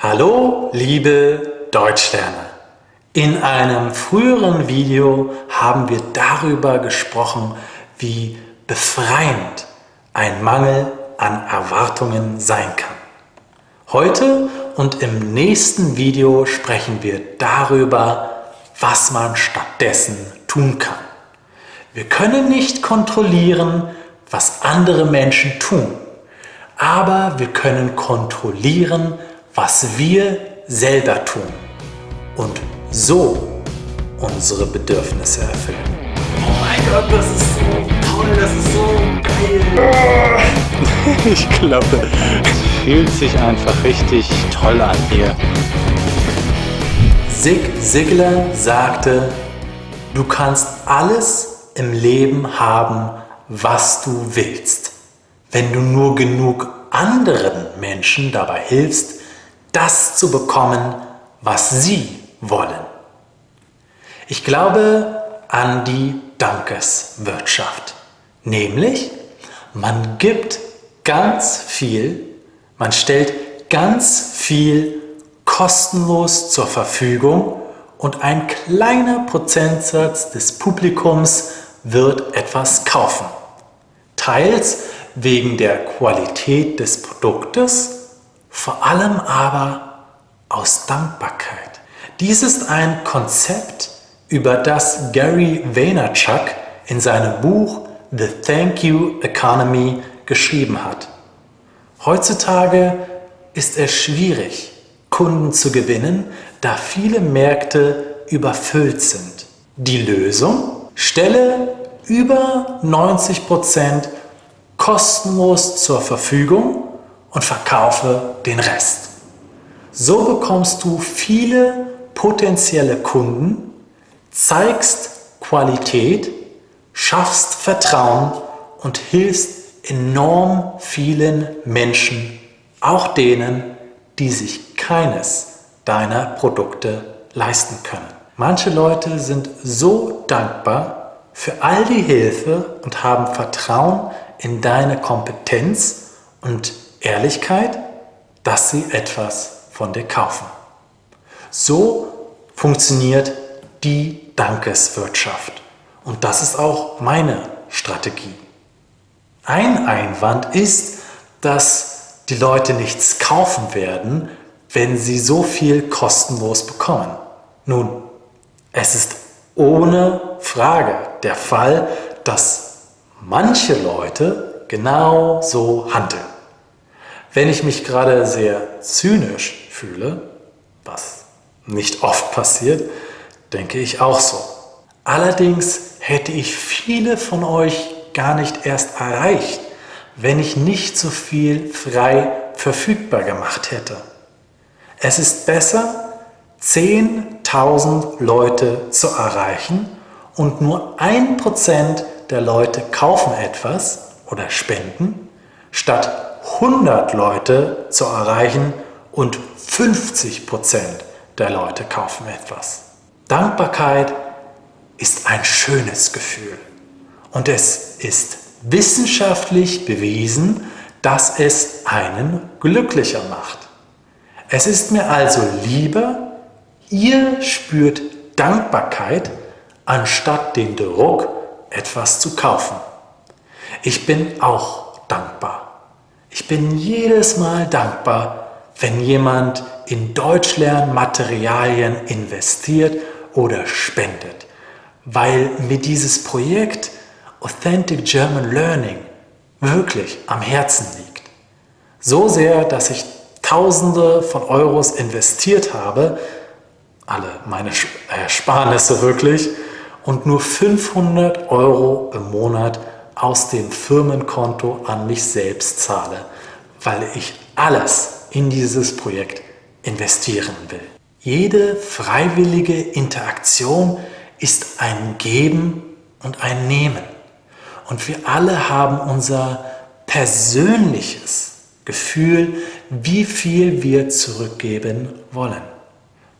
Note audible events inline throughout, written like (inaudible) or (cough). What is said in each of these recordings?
Hallo, liebe Deutschlerner! In einem früheren Video haben wir darüber gesprochen, wie befreiend ein Mangel an Erwartungen sein kann. Heute und im nächsten Video sprechen wir darüber, was man stattdessen tun kann. Wir können nicht kontrollieren, was andere Menschen tun, aber wir können kontrollieren, was wir selber tun und so unsere Bedürfnisse erfüllen. Oh mein Gott, das ist so toll, das ist so geil. (laughs) Ich glaube, es fühlt sich einfach richtig toll an hier. Zig Ziglar sagte, du kannst alles im Leben haben, was du willst, wenn du nur genug anderen Menschen dabei hilfst, das zu bekommen, was sie wollen. Ich glaube an die Dankeswirtschaft. Nämlich, man gibt ganz viel, man stellt ganz viel kostenlos zur Verfügung und ein kleiner Prozentsatz des Publikums wird etwas kaufen. Teils wegen der Qualität des Produktes vor allem aber aus Dankbarkeit. Dies ist ein Konzept, über das Gary Vaynerchuk in seinem Buch The Thank You Economy geschrieben hat. Heutzutage ist es schwierig, Kunden zu gewinnen, da viele Märkte überfüllt sind. Die Lösung? Stelle über 90% kostenlos zur Verfügung und verkaufe den Rest. So bekommst du viele potenzielle Kunden, zeigst Qualität, schaffst Vertrauen und hilfst enorm vielen Menschen, auch denen, die sich keines deiner Produkte leisten können. Manche Leute sind so dankbar für all die Hilfe und haben Vertrauen in deine Kompetenz und Ehrlichkeit, dass sie etwas von dir kaufen. So funktioniert die Dankeswirtschaft. Und das ist auch meine Strategie. Ein Einwand ist, dass die Leute nichts kaufen werden, wenn sie so viel kostenlos bekommen. Nun, es ist ohne Frage der Fall, dass manche Leute genau so handeln. Wenn ich mich gerade sehr zynisch fühle, was nicht oft passiert, denke ich auch so. Allerdings hätte ich viele von euch gar nicht erst erreicht, wenn ich nicht so viel frei verfügbar gemacht hätte. Es ist besser, 10.000 Leute zu erreichen und nur 1% der Leute kaufen etwas oder spenden, statt 100 Leute zu erreichen und 50 Prozent der Leute kaufen etwas. Dankbarkeit ist ein schönes Gefühl und es ist wissenschaftlich bewiesen, dass es einen glücklicher macht. Es ist mir also lieber, ihr spürt Dankbarkeit, anstatt den Druck, etwas zu kaufen. Ich bin auch dankbar. Ich bin jedes Mal dankbar, wenn jemand in Deutschlernmaterialien investiert oder spendet, weil mir dieses Projekt Authentic German Learning wirklich am Herzen liegt. So sehr, dass ich Tausende von Euros investiert habe, alle meine Ersparnisse wirklich, und nur 500 Euro im Monat aus dem Firmenkonto an mich selbst zahle, weil ich alles in dieses Projekt investieren will. Jede freiwillige Interaktion ist ein Geben und ein Nehmen. Und wir alle haben unser persönliches Gefühl, wie viel wir zurückgeben wollen.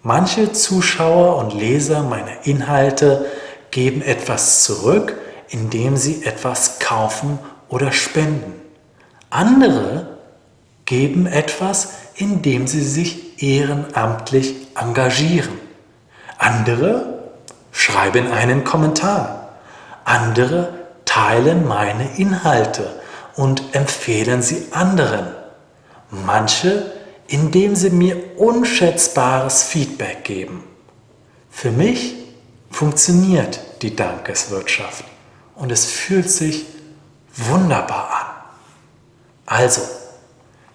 Manche Zuschauer und Leser meiner Inhalte geben etwas zurück, indem sie etwas kaufen oder spenden. Andere geben etwas, indem sie sich ehrenamtlich engagieren. Andere schreiben einen Kommentar. Andere teilen meine Inhalte und empfehlen sie anderen. Manche, indem sie mir unschätzbares Feedback geben. Für mich funktioniert die Dankeswirtschaft und es fühlt sich wunderbar an. Also,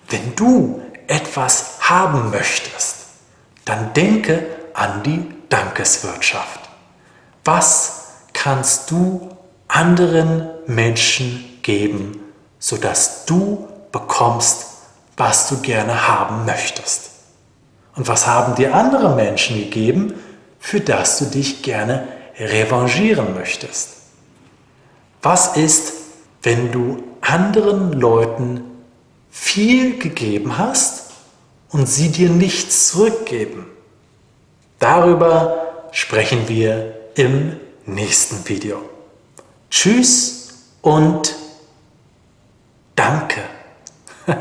wenn du etwas haben möchtest, dann denke an die Dankeswirtschaft. Was kannst du anderen Menschen geben, sodass du bekommst, was du gerne haben möchtest? Und was haben dir andere Menschen gegeben, für das du dich gerne revanchieren möchtest? Was ist, wenn du anderen Leuten viel gegeben hast und sie dir nichts zurückgeben? Darüber sprechen wir im nächsten Video. Tschüss und danke. (laughs)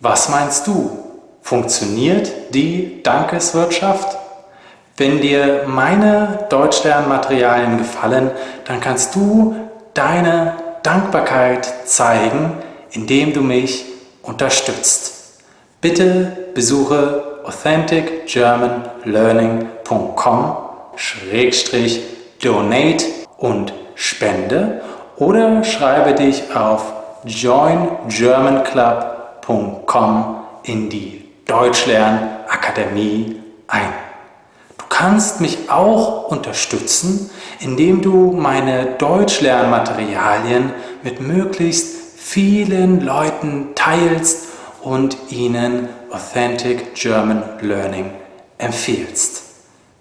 Was meinst du? Funktioniert die Dankeswirtschaft? Wenn dir meine Deutschlernmaterialien gefallen, dann kannst du deine Dankbarkeit zeigen, indem du mich unterstützt. Bitte besuche authenticgermanlearning.com-donate und spende oder schreibe dich auf joingermanclub.com in die Deutschlernakademie ein. Kannst mich auch unterstützen, indem du meine Deutschlernmaterialien mit möglichst vielen Leuten teilst und ihnen Authentic German Learning empfiehlst.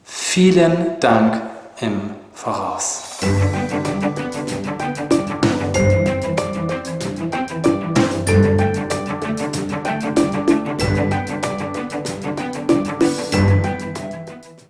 Vielen Dank im Voraus.